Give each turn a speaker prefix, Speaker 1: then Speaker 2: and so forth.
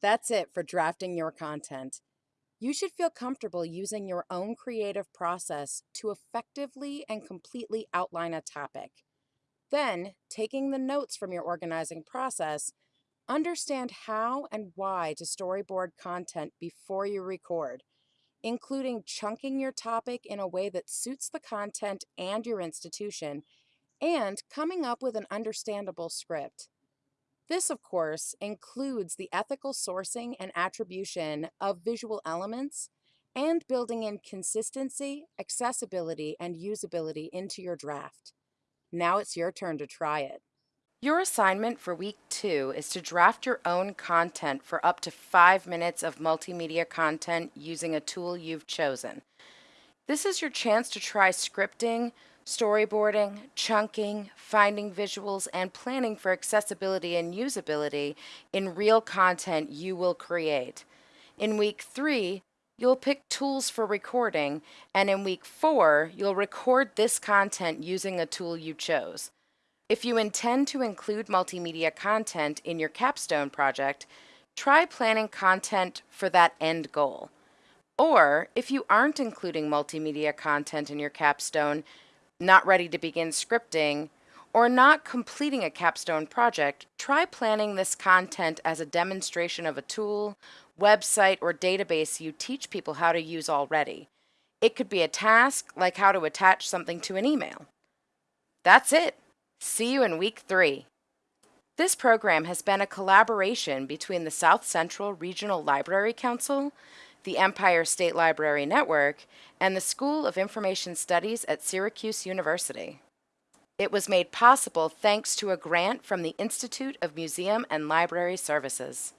Speaker 1: That's it for drafting your content. You should feel comfortable using your own creative process to effectively and completely outline a topic. Then, taking the notes from your organizing process, understand how and why to storyboard content before you record, including chunking your topic in a way that suits the content and your institution, and coming up with an understandable script. This, of course, includes the ethical sourcing and attribution of visual elements and building in consistency, accessibility, and usability into your draft. Now it's your turn to try it. Your assignment for week two is to draft your own content for up to five minutes of multimedia content using a tool you've chosen. This is your chance to try scripting, storyboarding, chunking, finding visuals, and planning for accessibility and usability in real content you will create. In week three, you'll pick tools for recording, and in week four, you'll record this content using a tool you chose. If you intend to include multimedia content in your capstone project, try planning content for that end goal. Or, if you aren't including multimedia content in your capstone, not ready to begin scripting, or not completing a capstone project, try planning this content as a demonstration of a tool, website, or database you teach people how to use already. It could be a task like how to attach something to an email. That's it. See you in week three. This program has been a collaboration between the South Central Regional Library Council, the Empire State Library Network, and the School of Information Studies at Syracuse University. It was made possible thanks to a grant from the Institute of Museum and Library Services.